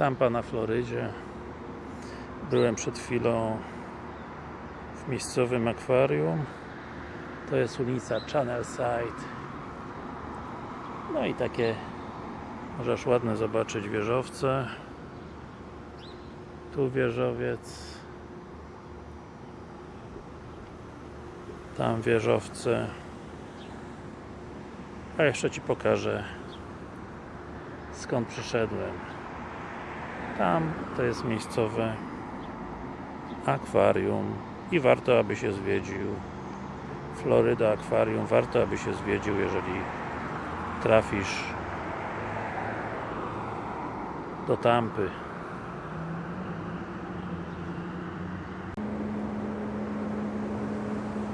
Tampa na Florydzie. Byłem przed chwilą w miejscowym akwarium. To jest ulica Channelside no i takie możesz ładne zobaczyć wieżowce. Tu wieżowiec. Tam wieżowce. A jeszcze Ci pokażę skąd przyszedłem tam to jest miejscowe akwarium i warto aby się zwiedził. Floryda Akwarium warto aby się zwiedził jeżeli trafisz do Tampy.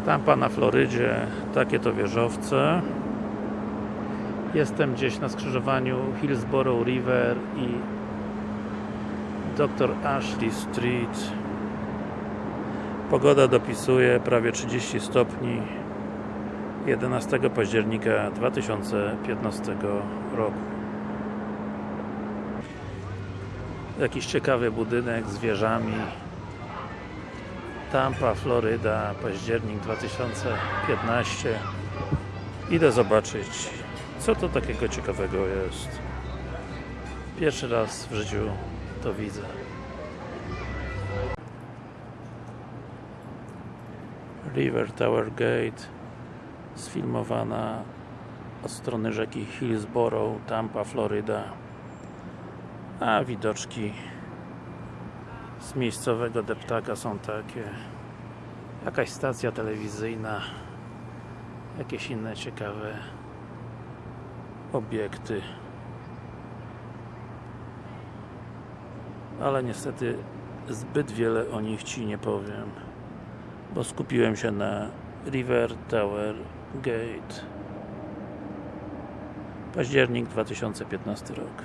Tampa na Florydzie takie to wieżowce. Jestem gdzieś na skrzyżowaniu Hillsborough River i Dr. Ashley Street. Pogoda dopisuje prawie 30 stopni 11 października 2015 roku. Jakiś ciekawy budynek z wieżami. Tampa, Floryda, październik 2015 Idę zobaczyć co to takiego ciekawego jest. Pierwszy raz w życiu to widzę. River Tower Gate sfilmowana od strony rzeki Hillsborough, Tampa, Floryda a widoczki z miejscowego deptaka są takie. Jakaś stacja telewizyjna jakieś inne ciekawe obiekty ale niestety zbyt wiele o nich Ci nie powiem bo skupiłem się na River Tower Gate. Październik 2015 rok